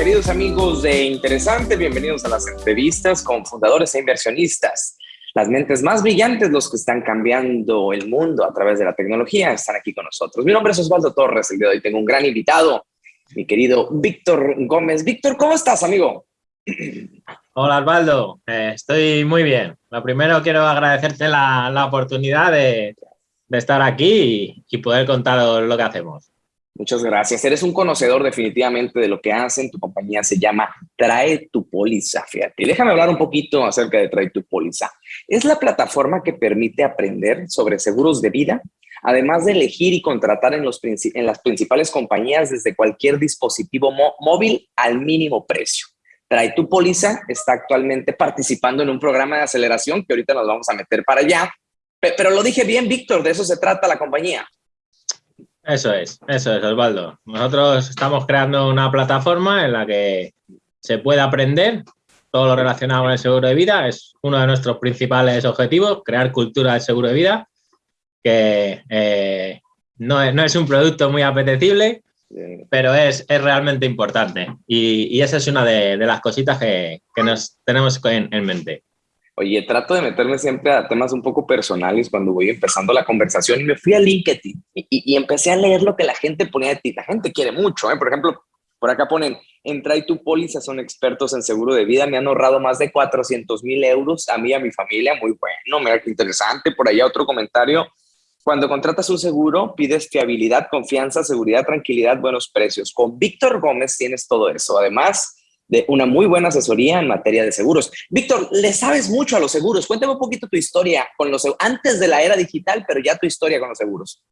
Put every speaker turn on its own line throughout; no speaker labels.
queridos amigos de Interesante, bienvenidos a las entrevistas con fundadores e inversionistas. Las mentes más brillantes, los que están cambiando el mundo a través de la tecnología, están aquí con nosotros. Mi nombre es Osvaldo Torres, el día de hoy tengo un gran invitado, mi querido Víctor Gómez. Víctor, ¿cómo estás, amigo?
Hola, Osvaldo. Eh, estoy muy bien. Lo primero quiero agradecerte la, la oportunidad de, de, estar aquí y, y poder contaros lo que hacemos.
Muchas gracias. Eres un conocedor definitivamente de lo que hacen. Tu compañía se llama Trae tu Póliza, fíjate. Déjame hablar un poquito acerca de Trae tu Póliza. Es la plataforma que permite aprender sobre seguros de vida, además de elegir y contratar en, los, en las principales compañías desde cualquier dispositivo móvil al mínimo precio. Trae tu Póliza está actualmente participando en un programa de aceleración que ahorita nos vamos a meter para allá. Pero lo dije bien, Víctor, de eso se trata la compañía.
Eso es, eso es, Osvaldo. Nosotros estamos creando una plataforma en la que se puede aprender todo lo relacionado con el seguro de vida. Es uno de nuestros principales objetivos, crear cultura del seguro de vida, que eh, no, es, no, es, un producto muy apetecible, pero es, es realmente importante. Y, y, esa es una de, de las cositas que, que, nos tenemos en, en mente.
Oye, trato de meterme siempre a temas un poco personales cuando voy empezando la conversación y me fui a LinkedIn y, y, y empecé a leer lo que la gente ponía de ti. La gente quiere mucho, ¿eh? Por ejemplo, por acá ponen, entra y tu póliza, son expertos en seguro de vida, me han ahorrado más de 400 mil euros a mí y a mi familia, muy bueno, mira qué interesante. Por allá otro comentario, cuando contratas un seguro, pides fiabilidad, confianza, seguridad, tranquilidad, buenos precios. Con Víctor Gómez tienes todo eso. Además, de una muy buena asesoría en materia de seguros. Víctor, le sabes mucho a los seguros. Cuéntame un poquito tu historia con los antes de la era digital, pero ya tu historia con los seguros.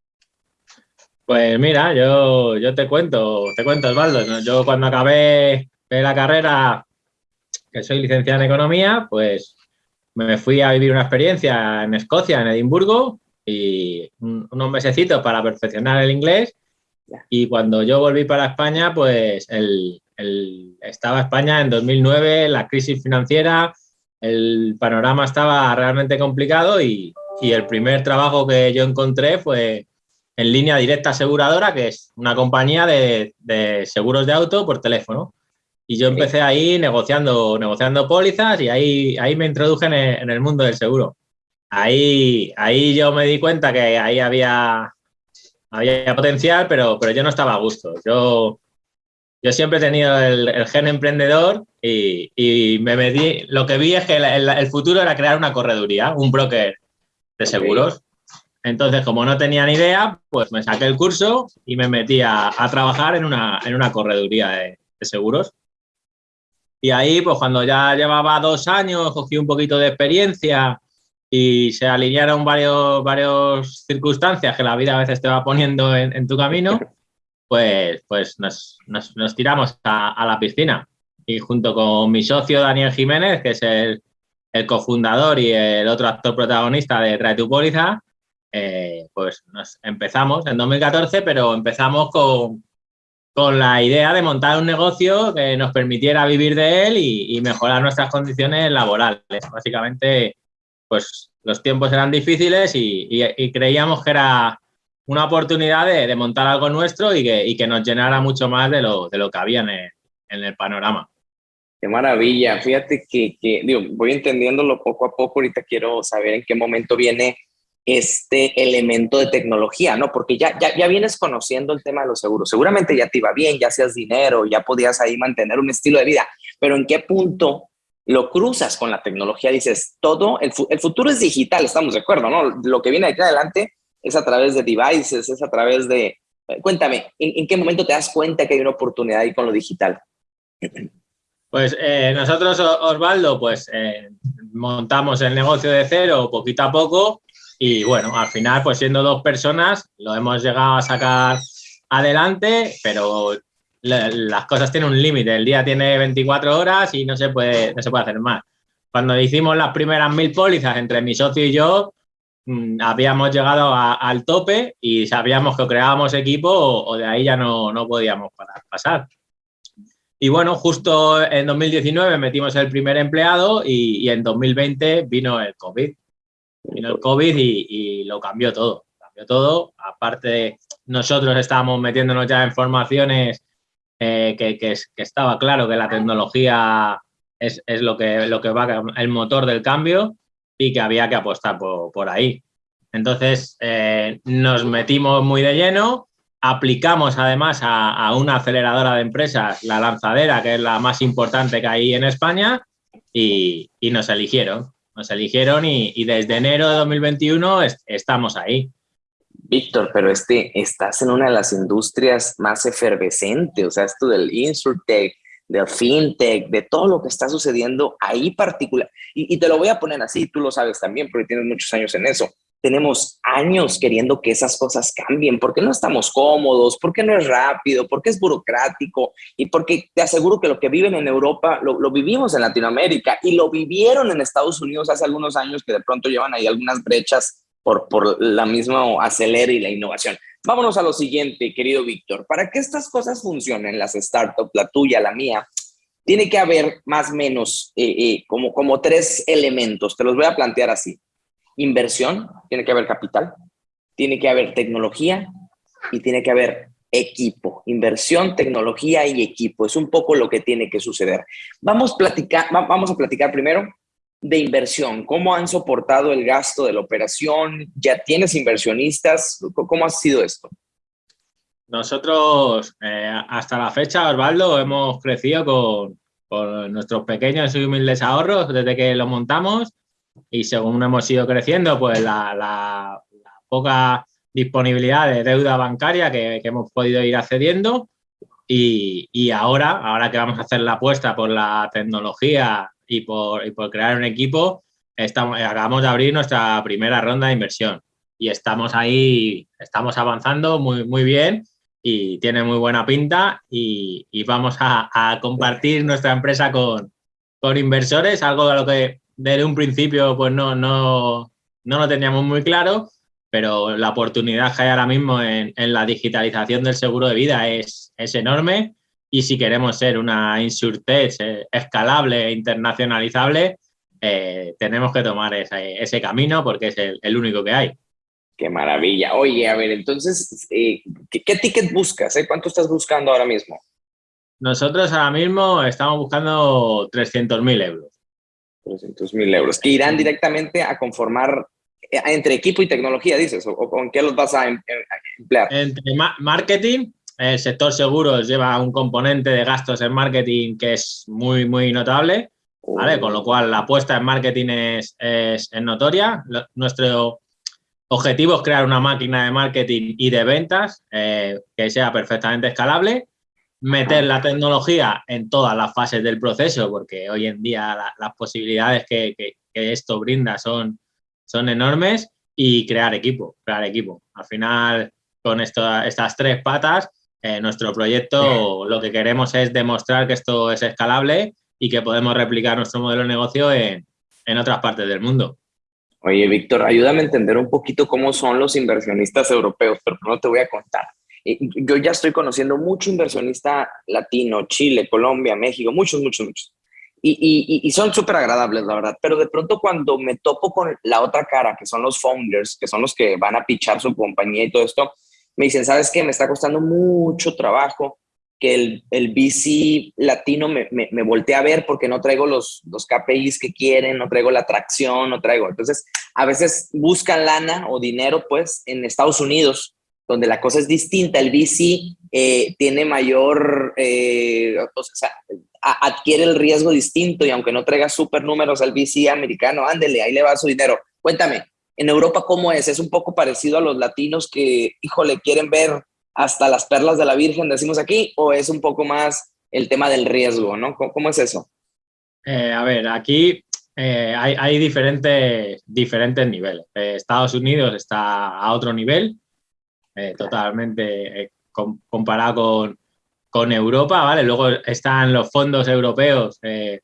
Pues mira, yo, yo te cuento, te cuento, Osvaldo. Yo cuando acabé la carrera, que soy licenciado en Economía, pues me fui a vivir una experiencia en Escocia, en Edimburgo, y unos mesecitos para perfeccionar el inglés. Y cuando yo volví para España, pues el, el, estaba España en 2009, la crisis financiera, el panorama estaba realmente complicado y, y, el primer trabajo que yo encontré fue en línea directa aseguradora, que es una compañía de, de seguros de auto por teléfono. Y yo empecé ahí negociando, negociando pólizas y ahí, ahí me introduje en el, en el mundo del seguro. Ahí, ahí yo me di cuenta que ahí había, había potencial, pero, pero yo no estaba a gusto. Yo, yo siempre he tenido el, el gen emprendedor y, y, me metí, lo que vi es que el, el, el, futuro era crear una correduría, un broker de seguros. Entonces, como no tenía ni idea, pues me saqué el curso y me metí a, a trabajar en una, en una correduría de, de, seguros. Y ahí, pues cuando ya llevaba dos años, cogí un poquito de experiencia y se alinearon varios, varios circunstancias que la vida a veces te va poniendo en, en tu camino pues, pues nos, nos, nos tiramos a, a, la piscina. Y junto con mi socio Daniel Jiménez, que es el, el cofundador y el otro actor protagonista de Trae tu Póliza, eh, pues nos empezamos en 2014, pero empezamos con, con la idea de montar un negocio que nos permitiera vivir de él y, mejorar nuestras condiciones laborales. Básicamente, pues los tiempos eran difíciles y, y creíamos que era una oportunidad de, de, montar algo nuestro y que, y que, nos llenara mucho más de lo, de lo que había en el, en el panorama.
Qué maravilla. Fíjate que, que digo, voy entendiéndolo poco a poco. Ahorita quiero saber en qué momento viene este elemento de tecnología, ¿no? Porque ya, ya, ya vienes conociendo el tema de los seguros. Seguramente ya te iba bien, ya hacías dinero, ya podías ahí mantener un estilo de vida. Pero ¿en qué punto lo cruzas con la tecnología? Dices, todo, el, el futuro es digital, estamos de acuerdo, ¿no? Lo que viene de aquí adelante es a través de devices, es a través de... Cuéntame, ¿en, qué momento te das cuenta que hay una oportunidad ahí con lo digital?
Pues eh, nosotros, Osvaldo, pues eh, montamos el negocio de cero poquito a poco y bueno, al final, pues siendo dos personas, lo hemos llegado a sacar adelante, pero las cosas tienen un límite. El día tiene 24 horas y no se puede, no se puede hacer más. Cuando hicimos las primeras mil pólizas entre mi socio y yo, habíamos llegado a, al tope y sabíamos que creábamos equipo o, o de ahí ya no, no podíamos pasar. Y bueno, justo en 2019 metimos el primer empleado y, y en 2020 vino el COVID. Vino el COVID y, y, lo cambió todo. Cambió todo. Aparte, nosotros estábamos metiéndonos ya en formaciones que, que, estaba claro que la tecnología es, es, lo, que, lo que va el motor del cambio y que había que apostar por, por ahí. Entonces nos metimos muy de lleno, aplicamos además a, una aceleradora de empresas, la lanzadera, que es la más importante que hay en España, y, nos eligieron. Nos eligieron y, desde enero de 2021 estamos ahí.
Víctor, pero este, estás en una de las industrias más efervescentes, o sea, esto del insurtech, del fintech, de todo lo que está sucediendo ahí particular. Y, te lo voy a poner así, tú lo sabes también, porque tienes muchos años en eso tenemos años queriendo que esas cosas cambien, porque no estamos cómodos, porque no es rápido, porque es burocrático y porque te aseguro que lo que viven en Europa lo, vivimos en Latinoamérica y lo vivieron en Estados Unidos hace algunos años que de pronto llevan ahí algunas brechas por, por la misma acelera y la innovación. Vámonos a lo siguiente, querido Víctor. Para que estas cosas funcionen, las startups, la tuya, la mía, tiene que haber más o menos eh, eh, como, como tres elementos. Te los voy a plantear así inversión, tiene que haber capital, tiene que haber tecnología y tiene que haber equipo. Inversión, tecnología y equipo. Es un poco lo que tiene que suceder. Vamos, platicar, vamos a platicar primero de inversión. ¿Cómo han soportado el gasto de la operación? ¿Ya tienes inversionistas? ¿Cómo ha sido esto?
Nosotros, eh, hasta la fecha, Osvaldo, hemos crecido con, con nuestros pequeños y humildes ahorros desde que lo montamos y según hemos ido creciendo, pues la, poca disponibilidad de deuda bancaria que, hemos podido ir accediendo y, ahora, ahora que vamos a hacer la apuesta por la tecnología y por, crear un equipo, estamos, acabamos de abrir nuestra primera ronda de inversión. Y estamos ahí, estamos avanzando muy, muy bien y tiene muy buena pinta y, vamos a, compartir nuestra empresa con, con inversores, algo de lo que desde un principio pues no, no, no lo teníamos muy claro, pero la oportunidad que hay ahora mismo en, la digitalización del seguro de vida es, es enorme y si queremos ser una insurtech eh, escalable e internacionalizable, eh, tenemos que tomar ese, ese, camino porque es el, único que hay.
Qué maravilla. Oye, a ver, entonces, eh, ¿qué, ticket buscas? ¿Cuánto estás buscando ahora mismo?
Nosotros ahora mismo estamos buscando 300.000 euros.
300 mil euros, que irán directamente a conformar entre equipo y tecnología, dices, o, con qué los vas a em, em, emplear.
Entre marketing, el sector seguros lleva un componente de gastos en marketing que es muy, muy notable, ¿vale? Con lo cual la apuesta en marketing es, es, notoria. nuestro objetivo es crear una máquina de marketing y de ventas eh, que sea perfectamente escalable meter la tecnología en todas las fases del proceso, porque hoy en día las posibilidades que, esto brinda son, son enormes, y crear equipo, crear equipo. Al final, con estas tres patas, eh, nuestro proyecto lo que queremos es demostrar que esto es escalable y que podemos replicar nuestro modelo de negocio en, en otras partes del mundo.
Oye, Víctor, ayúdame a entender un poquito cómo son los inversionistas europeos, pero no te voy a contar yo ya estoy conociendo mucho inversionista latino, Chile, Colombia, México, muchos, muchos, muchos. Y, y, son súper agradables, la verdad. Pero de pronto cuando me topo con la otra cara, que son los founders, que son los que van a pichar su compañía y todo esto, me dicen, ¿sabes qué? Me está costando mucho trabajo que el, el VC latino me, me, voltee a ver porque no traigo los, los KPIs que quieren, no traigo la atracción, no traigo. Entonces, a veces buscan lana o dinero, pues, en Estados Unidos donde la cosa es distinta. El VC eh, tiene mayor, eh, o sea, adquiere el riesgo distinto y aunque no traiga super números al VC americano, ándele, ahí le va su dinero. Cuéntame, en Europa, ¿cómo es? ¿Es un poco parecido a los latinos que, híjole, quieren ver hasta las perlas de la Virgen, decimos aquí, o es un poco más el tema del riesgo, ¿no? ¿Cómo, es eso?
Eh, a ver, aquí hay, hay, diferentes, diferentes niveles. Estados Unidos está a otro nivel, eh, totalmente eh, comparado con, Europa, ¿vale? Luego están los fondos europeos eh,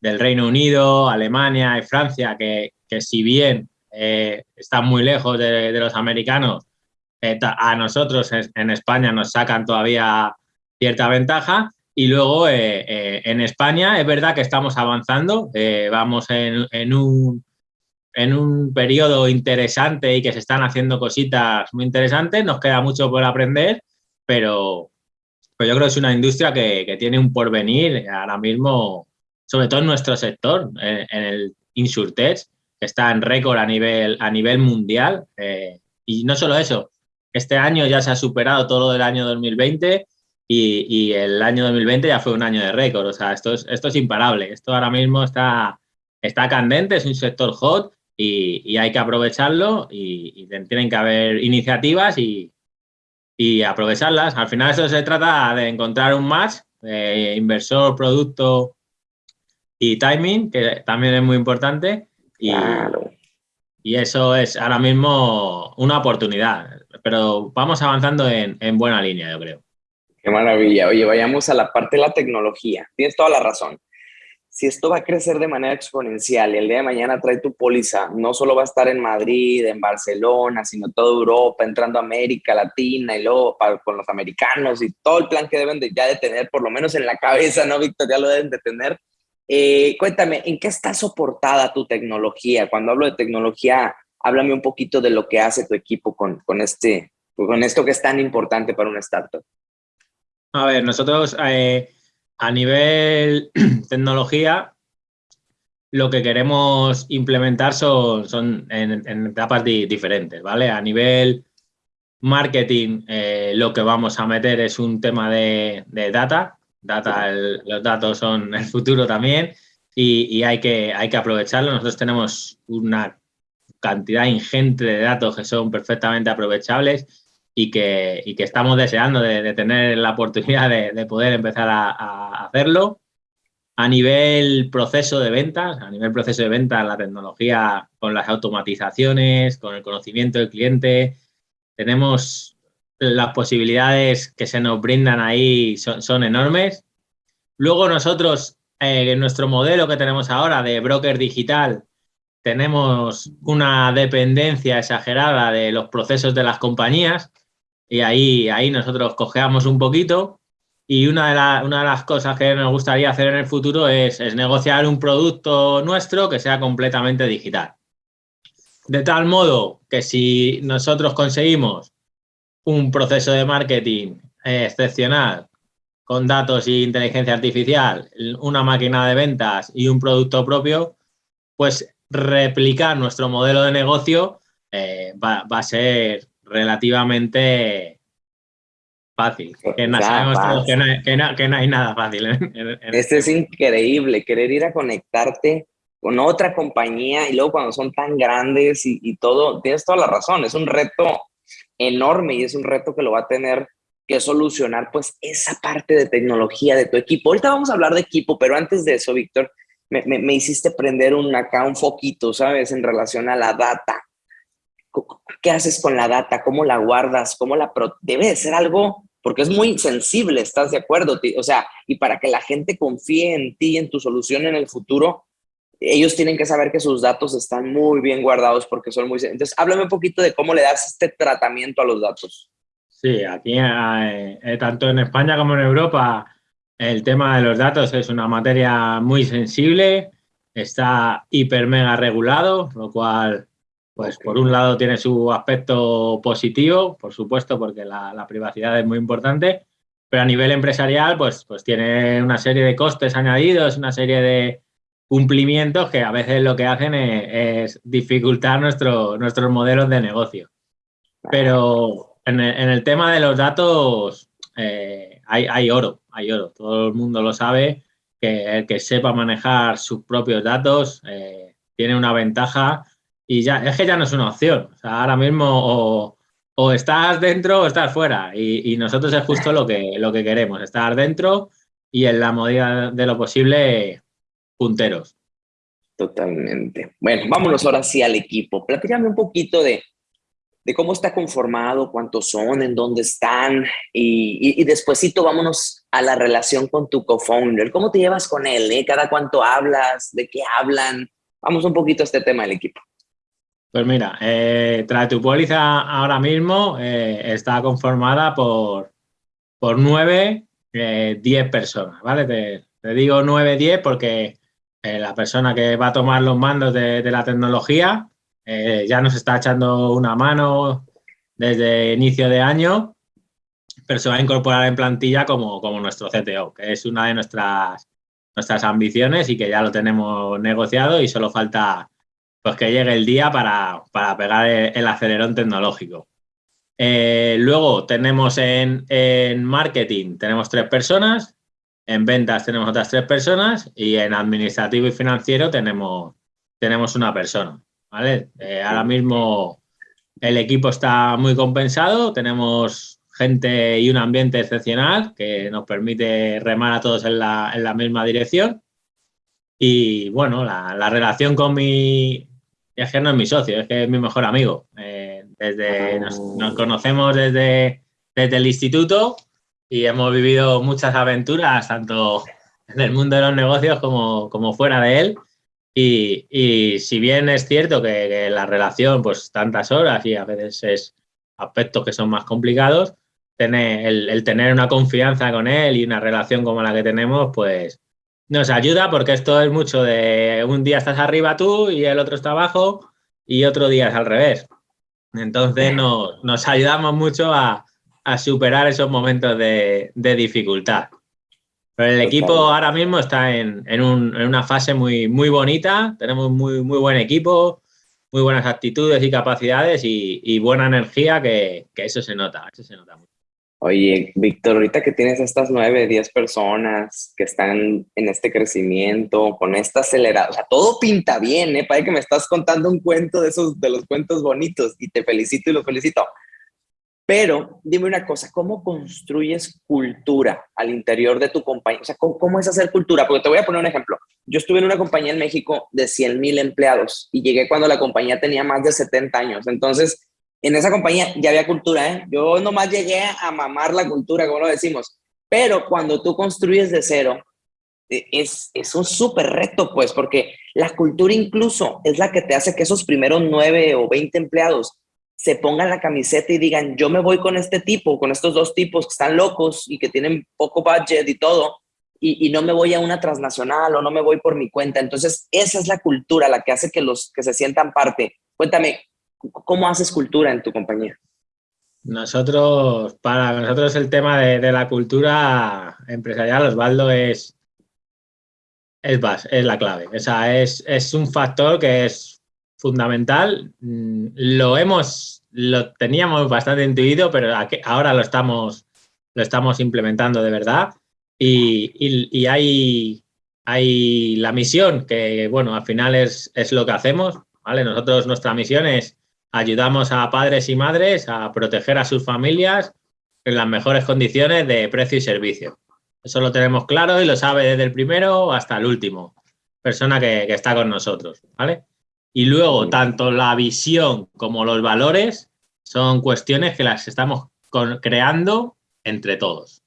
del Reino Unido, Alemania y Francia, que, si bien están muy lejos de, los americanos, a nosotros en España nos sacan todavía cierta ventaja. Y luego en España es verdad que estamos avanzando, vamos en un en un periodo interesante y que se están haciendo cositas muy interesantes. Nos queda mucho por aprender, pero, pero yo creo que es una industria que, tiene un porvenir ahora mismo, sobre todo en nuestro sector, en, el Insurtech, que está en récord a nivel, a nivel mundial. Eh, y no solo eso, este año ya se ha superado todo lo del año 2020 y, el año 2020 ya fue un año de récord. O sea, esto es, esto es imparable. Esto ahora mismo está, está candente, es un sector hot y, hay que aprovecharlo y, tienen que haber iniciativas y, aprovecharlas. Al final eso se trata de encontrar un match, de inversor, producto y timing, que también es muy importante. Y, y eso es ahora mismo una oportunidad, pero vamos avanzando en, en buena línea, yo creo.
Qué maravilla. Oye, vayamos a la parte de la tecnología. Tienes toda la razón si esto va a crecer de manera exponencial y el día de mañana trae tu póliza, no solo va a estar en Madrid, en Barcelona, sino toda Europa, entrando a América Latina y luego con los americanos y todo el plan que deben de, ya de tener, por lo menos en la cabeza, ¿no, Víctor? Ya lo deben de tener. Eh, cuéntame, ¿en qué está soportada tu tecnología? Cuando hablo de tecnología, háblame un poquito de lo que hace tu equipo con, con, este, con esto que es tan importante para una startup.
A ver, nosotros... Eh a nivel tecnología, lo que queremos implementar son, son en, etapas diferentes, ¿vale? A nivel marketing, eh, lo que vamos a meter es un tema de, data. Data los datos son el futuro también y, hay, que, hay que aprovecharlo. Nosotros tenemos una cantidad ingente de datos que son perfectamente aprovechables y que, y que estamos deseando de, tener la oportunidad de, poder empezar a, hacerlo. A nivel proceso de ventas, a nivel proceso de ventas, la tecnología con las automatizaciones, con el conocimiento del cliente, tenemos las posibilidades que se nos brindan ahí son, son enormes. Luego nosotros, eh, en nuestro modelo que tenemos ahora de broker digital, tenemos una dependencia exagerada de los procesos de las compañías y ahí, ahí nosotros cojeamos un poquito y una de, una de las cosas que nos gustaría hacer en el futuro es, negociar un producto nuestro que sea completamente digital. De tal modo que si nosotros conseguimos un proceso de marketing excepcional con datos e inteligencia artificial, una máquina de ventas y un producto propio, pues replicar nuestro modelo de negocio eh, va, a ser relativamente fácil. Que, no, hay, nada fácil.
este es increíble, querer ir a conectarte con otra compañía y luego cuando son tan grandes y, todo, tienes toda la razón, es un reto enorme y es un reto que lo va a tener que solucionar pues esa parte de tecnología de tu equipo. Ahorita vamos a hablar de equipo, pero antes de eso, Víctor, me, me hiciste prender un, acá un foquito, ¿sabes? En relación a la data. ¿Qué haces con la data? ¿Cómo la guardas? ¿Cómo la Debe de ser algo, porque es muy sensible, ¿estás de acuerdo? O sea, y para que la gente confíe en ti, en tu solución en el futuro, ellos tienen que saber que sus datos están muy bien guardados porque son muy... Entonces, háblame un poquito de cómo le das este tratamiento a los datos.
Sí, aquí, eh, eh, tanto en España como en Europa, el tema de los datos es una materia muy sensible, está hiper mega regulado, lo cual pues por un lado tiene su aspecto positivo, por supuesto, porque la, privacidad es muy importante, pero a nivel empresarial, pues, pues tiene una serie de costes añadidos, una serie de cumplimientos que a veces lo que hacen es, dificultar nuestro, nuestros modelos de negocio. Pero en el, tema de los datos eh, hay, oro, hay oro. Todo el mundo lo sabe, que el que sepa manejar sus propios datos eh, tiene una ventaja y ya, es que ya no es una opción. O sea, ahora mismo o, estás dentro o estás fuera. Y, nosotros es justo lo que, lo que queremos, estar dentro y en la medida de lo posible punteros.
Totalmente. Bueno, vámonos ahora sí al equipo. Platícame un poquito de, de cómo está conformado, cuántos son, en dónde están y, y, despuésito vámonos a la relación con tu co-founder. ¿Cómo te llevas con él? Eh? ¿Cada cuánto hablas? ¿De qué hablan? Vamos un poquito a este tema del equipo.
Pues mira, eh, tu póliza ahora mismo eh, está conformada por, por 9, 10 eh, personas, ¿vale? Te, digo 9, 10 porque eh, la persona que va a tomar los mandos de, la tecnología ya nos está echando una mano desde inicio de año pero se va a incorporar en plantilla como, como nuestro CTO, que es una de nuestras, nuestras ambiciones y que ya lo tenemos negociado y solo falta pues, que llegue el día para, para pegar el, acelerón tecnológico. Eh, luego tenemos en, en marketing, tenemos tres personas, en ventas tenemos otras tres personas y en administrativo y financiero tenemos, tenemos una persona. ¿vale? Eh, ahora mismo el equipo está muy compensado, tenemos gente y un ambiente excepcional que nos permite remar a todos en la, en la misma dirección. Y bueno, la, relación con mi... Es que no es mi socio, es que es mi mejor amigo. Eh, desde, nos, nos, conocemos desde, desde el instituto y hemos vivido muchas aventuras, tanto en el mundo de los negocios como, como fuera de él. Y, y, si bien es cierto que, la relación, pues tantas horas y a veces es aspectos que son más complicados, tener, el, el, tener una confianza con él y una relación como la que tenemos, pues nos ayuda porque esto es mucho de un día estás arriba tú y el otro está abajo y otro día es al revés. Entonces nos, nos ayudamos mucho a, a superar esos momentos de, dificultad. Pero el equipo ahora mismo está en, una fase muy, muy bonita, tenemos muy, muy buen equipo, muy buenas actitudes y capacidades y, buena energía, que, eso se nota, eso se nota mucho.
Oye, Víctor, ahorita que tienes estas nueve, diez personas que están en este crecimiento, con esta acelerada, o sea, todo pinta bien, ¿eh? Parece que me estás contando un cuento de esos, de los cuentos bonitos y te felicito y lo felicito. Pero dime una cosa, ¿cómo construyes cultura al interior de tu compañía? O sea, ¿cómo, es hacer cultura? Porque te voy a poner un ejemplo. Yo estuve en una compañía en México de 100 mil empleados y llegué cuando la compañía tenía más de 70 años. Entonces, en esa compañía ya había cultura, ¿eh? Yo nomás llegué a mamar la cultura, como lo decimos. Pero cuando tú construyes de cero, e, es, es un súper reto, pues, porque la cultura incluso es la que te hace que esos primeros 9 o 20 empleados se pongan la camiseta y digan, yo me voy con este tipo, con estos dos tipos que están locos y que tienen poco budget y todo, y, no me voy a una transnacional o no me voy por mi cuenta. Entonces, esa es la cultura, la que hace que los que se sientan parte. Cuéntame, ¿cómo haces cultura en tu compañía?
Nosotros, para nosotros el tema de, la cultura empresarial, Osvaldo, es, es, es la clave. O sea, es, es un factor que es fundamental. Mm, lo hemos, lo teníamos bastante intuido, pero ahora lo estamos, lo estamos implementando de verdad. Y, hay, hay la misión, que bueno, al final es, es lo que hacemos, ¿vale? Nosotros, nuestra misión es ayudamos a padres y madres a proteger a sus familias en las mejores condiciones de precio y servicio. Eso lo tenemos claro y lo sabe desde el primero hasta el último persona que, que está con nosotros, ¿vale? Y luego, tanto la visión como los valores son cuestiones que las estamos creando entre todos.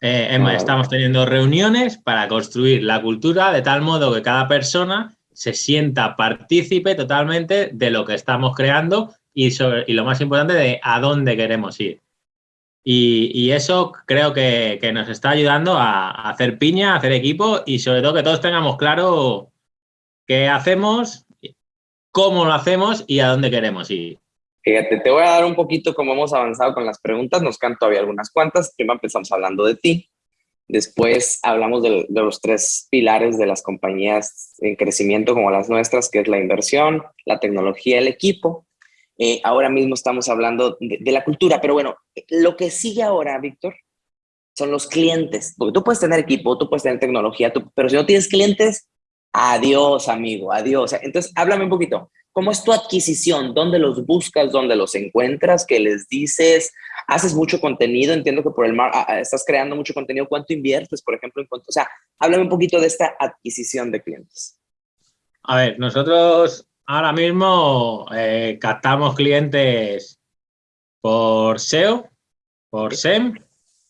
Eh, estamos teniendo reuniones para construir la cultura de tal modo que cada persona se sienta partícipe totalmente de lo que estamos creando y, sobre, y lo más importante, de a dónde queremos ir. Y, eso creo que, que, nos está ayudando a, a hacer piña, a hacer equipo y sobre todo que todos tengamos claro qué hacemos, cómo lo hacemos y a dónde queremos ir.
Fíjate, te voy a dar un poquito cómo hemos avanzado con las preguntas. Nos quedan todavía algunas cuantas. Primero empezamos hablando de ti. Después hablamos de, los tres pilares de las compañías en crecimiento como las nuestras, que es la inversión, la tecnología, el equipo. Eh, ahora mismo estamos hablando de, la cultura, pero bueno, lo que sigue ahora, Víctor, son los clientes. Porque tú puedes tener equipo, tú puedes tener tecnología, pero si no tienes clientes, Adiós, amigo, adiós. Entonces, háblame un poquito. ¿Cómo es tu adquisición? ¿Dónde los buscas? ¿Dónde los encuentras? ¿Qué les dices? ¿Haces mucho contenido? Entiendo que por el mar ah, ah, estás creando mucho contenido. ¿Cuánto inviertes, por ejemplo? En o sea, háblame un poquito de esta adquisición de clientes.
A ver, nosotros ahora mismo eh, captamos clientes por SEO, por SEM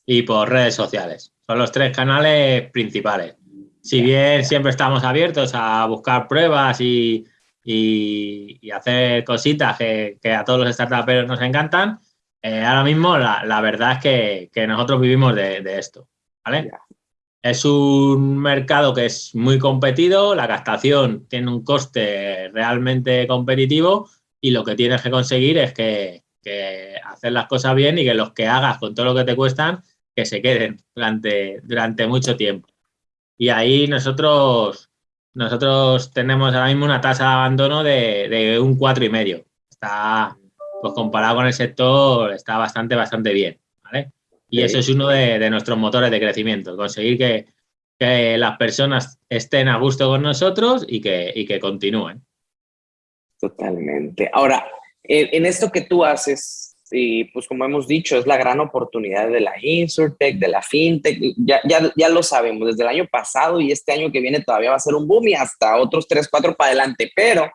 y por redes sociales. Son los tres canales principales si bien siempre estamos abiertos a buscar pruebas y, hacer cositas que, a todos los startuperos nos encantan, eh, ahora mismo la, verdad es que, nosotros vivimos de, esto. ¿vale? Es un mercado que es muy competido, la captación tiene un coste realmente competitivo y lo que tienes que conseguir es que, que hacer las cosas bien y que los que hagas con todo lo que te cuestan, que se queden durante, durante mucho tiempo. Y ahí nosotros, nosotros tenemos ahora mismo una tasa de abandono de, de un cuatro y medio. Está, pues comparado con el sector, está bastante, bastante bien. ¿vale? Y eso es uno de, nuestros motores de crecimiento, conseguir que, las personas estén a gusto con nosotros y que, y que continúen.
Totalmente. Ahora, en esto que tú haces, y pues como hemos dicho, es la gran oportunidad de la Insurtech, de la FinTech, ya, ya, ya lo sabemos, desde el año pasado y este año que viene todavía va a ser un boom y hasta otros tres, cuatro para adelante, pero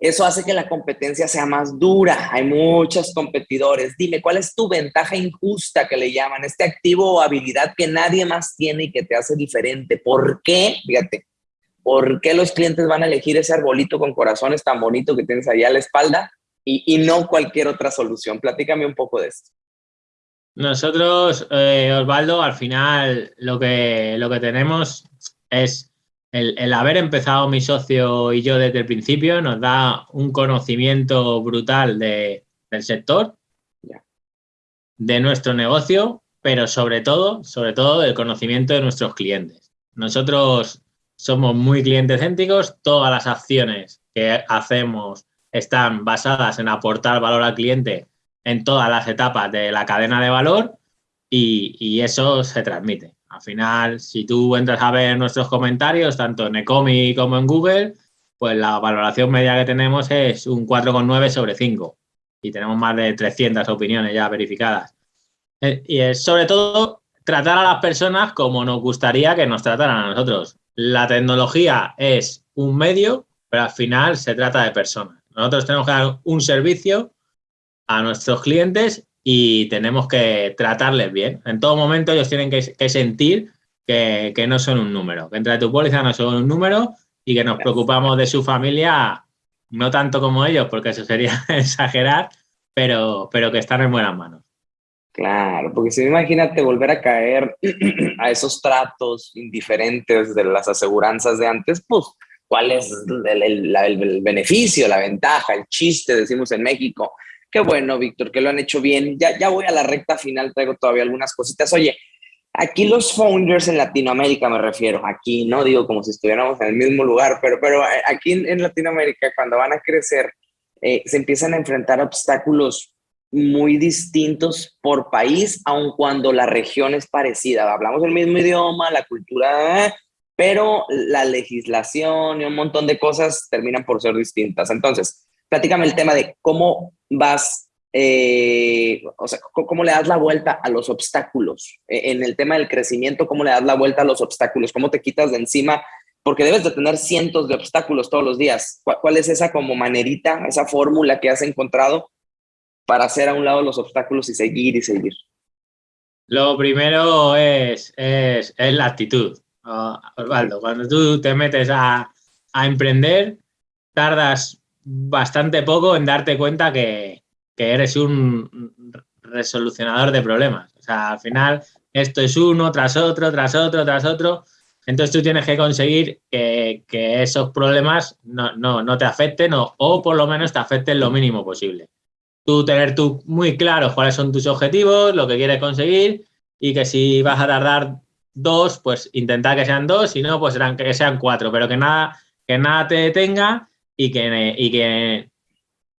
eso hace que la competencia sea más dura. Hay muchos competidores. Dime, ¿cuál es tu ventaja injusta que le llaman? Este activo o habilidad que nadie más tiene y que te hace diferente. ¿Por qué? Fíjate, ¿por qué los clientes van a elegir ese arbolito con corazones tan bonito que tienes allá a la espalda y, no cualquier otra solución? Platícame un poco de esto.
Nosotros, eh, Osvaldo, al final lo que, lo que tenemos es el, haber empezado mi socio y yo desde el principio nos da un conocimiento brutal del sector, de nuestro negocio, pero sobre todo, sobre todo del conocimiento de nuestros clientes. Nosotros somos muy cliente céntricos, todas las acciones que hacemos están basadas en aportar valor al cliente en todas las etapas de la cadena de valor y eso se transmite. Al final, si tú entras a ver nuestros comentarios, tanto en Ecomi como en Google, pues la valoración media que tenemos es un 4,9 sobre 5 y tenemos más de 300 opiniones ya verificadas. Eh, y es sobre todo tratar a las personas como nos gustaría que nos trataran a nosotros. La tecnología es un medio, pero al final se trata de personas. Nosotros tenemos que dar un servicio a nuestros clientes y tenemos que tratarles bien. En todo momento ellos tienen que, sentir que, no son un número, que entre tu póliza no son un número y que nos preocupamos de su familia, no tanto como ellos, porque eso sería exagerar, pero, pero que están en buenas manos.
Claro, porque si imagínate volver a caer a esos tratos indiferentes de las aseguranzas de antes, pues, ¿cuál es el beneficio, la ventaja, el chiste, decimos en México? Qué bueno, Víctor, que lo han hecho bien. Ya, ya voy a la recta final, traigo todavía algunas cositas. Oye, aquí los founders en Latinoamérica me refiero, aquí no digo como si estuviéramos en el mismo lugar, pero, pero eh, aquí en, Latinoamérica cuando van a crecer eh, se empiezan a enfrentar obstáculos muy distintos por país, aun cuando la región es parecida. Hablamos el mismo idioma, la cultura, pero la legislación y un montón de cosas terminan por ser distintas. Entonces, platícame el tema de cómo vas, eh, o sea, cómo le das la vuelta a los obstáculos. E, en el tema del crecimiento, cómo le das la vuelta a los obstáculos, cómo te quitas de encima, porque debes de tener cientos de obstáculos todos los días. ¿Cuál, es esa como manerita, esa fórmula que has encontrado para hacer a un lado los obstáculos y seguir y seguir?
Lo primero es, es, la actitud, Osvaldo. Cuando tú te metes a, a emprender, tardas bastante poco en darte cuenta que, eres un resolucionador de problemas. O sea, al final esto es uno tras otro, tras otro, tras otro. Entonces tú tienes que conseguir que, esos problemas no, te afecten o, por lo menos te afecten lo mínimo posible. Tú tener tú muy claro cuáles son tus objetivos, lo que quieres conseguir y que si vas a tardar dos, pues intentar que sean dos, si no, pues que sean cuatro, pero que nada, que nada te detenga y que, y que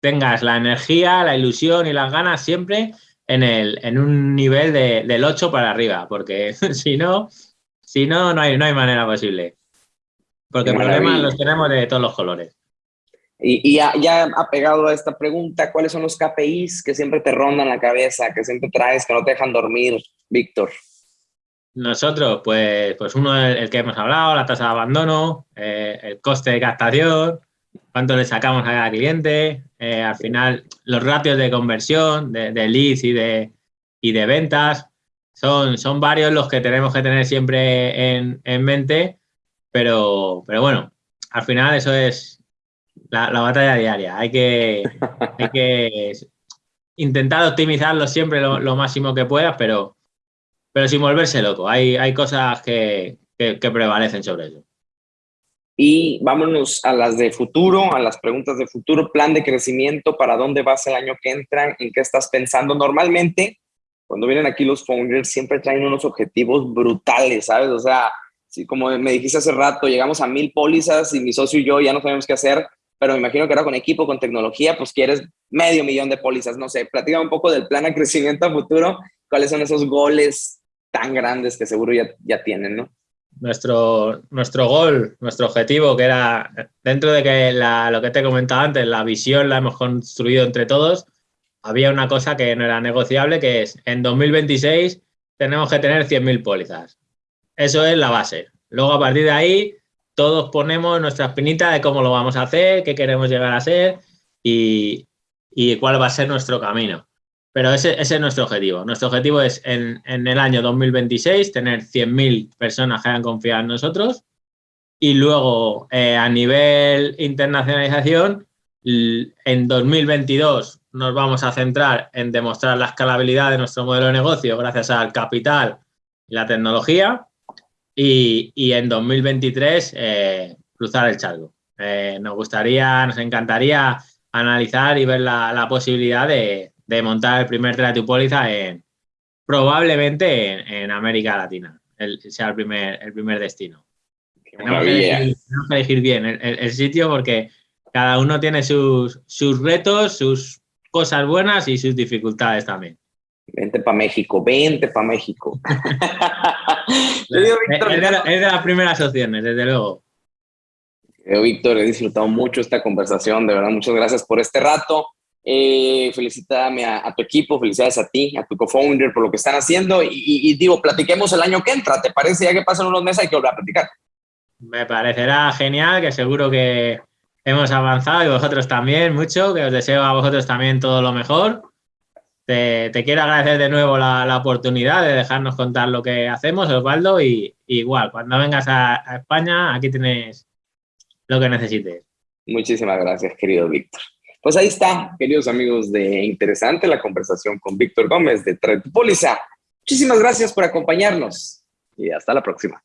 tengas la energía, la ilusión y las ganas siempre en, el, en un nivel de, del 8 para arriba, porque si no, si no, no hay, no hay manera posible. Porque problemas los tenemos de todos los colores.
Y, y ya, ya, apegado a esta pregunta, ¿cuáles son los KPIs que siempre te rondan la cabeza, que siempre traes, que no te dejan dormir, Víctor?
Nosotros, pues, pues uno el, el que hemos hablado, la tasa de abandono, eh, el coste de captación, cuánto le sacamos a cada cliente, eh, al final los ratios de conversión, de, leads y de, y de ventas, son, son varios los que tenemos que tener siempre en, mente, pero, pero bueno, al final eso es la, batalla diaria. Hay que, que intentar optimizarlo siempre lo, máximo que puedas, pero, pero sin volverse loco. Hay, hay cosas que prevalecen sobre eso.
Y vámonos a las de futuro, a las preguntas de futuro, plan de crecimiento, para dónde vas el año que entra, en qué estás pensando. Normalmente, cuando vienen aquí los founders, siempre traen unos objetivos brutales, ¿sabes? O sea, si como me dijiste hace rato, llegamos a mil pólizas y mi socio y yo ya no sabemos qué hacer, pero me imagino que ahora con equipo, con tecnología, pues quieres medio millón de pólizas, no sé, platica un poco del plan de crecimiento a futuro, cuáles son esos goles tan grandes que seguro ya, ya tienen, ¿no?
Nuestro, nuestro gol, nuestro objetivo, que era dentro de que lo que te he comentado antes, la visión la hemos construido entre todos, había una cosa que no era negociable, que es en 2026 tenemos que tener 100.000 pólizas. Eso es la base. Luego, a partir de ahí, todos ponemos nuestra espinita de cómo lo vamos a hacer, qué queremos llegar a ser y, cuál va a ser nuestro camino. Pero ese, es nuestro objetivo. Nuestro objetivo es en, el año 2026 tener 100.000 personas que hayan confiado en nosotros y luego eh, a nivel internacionalización, en 2022 nos vamos a centrar en demostrar la escalabilidad de nuestro modelo de negocio gracias al capital y la tecnología y, en 2023 eh, cruzar el charco. Eh, nos gustaría, nos encantaría analizar y ver la, posibilidad de, montar el primer póliza en probablemente en, América Latina, el, sea el primer, el primer destino. Tenemos que, elegir, bien el, sitio porque cada uno tiene sus, sus retos, sus cosas buenas y sus dificultades también.
Vente para México, vente para México.
es, de, las primeras opciones, desde luego.
Víctor, he disfrutado mucho esta conversación, de verdad, muchas gracias por este rato. Eh, felicítame a, tu equipo, felicidades a ti, a tu co-founder por lo que están haciendo y, digo, platiquemos el año que entra, ¿te parece? Ya que pasan unos meses hay que volver a platicar.
Me parecerá genial, que seguro que hemos avanzado y vosotros también mucho, que os deseo a vosotros también todo lo mejor te, quiero agradecer de nuevo la, oportunidad de dejarnos contar lo que hacemos, Osvaldo, y, igual, cuando vengas a, España, aquí tienes lo que necesites.
Muchísimas gracias, querido Víctor. Pues ahí está, queridos amigos de Interesante, la conversación con Víctor Gómez de Tretupolisa. Muchísimas gracias por acompañarnos y hasta la próxima.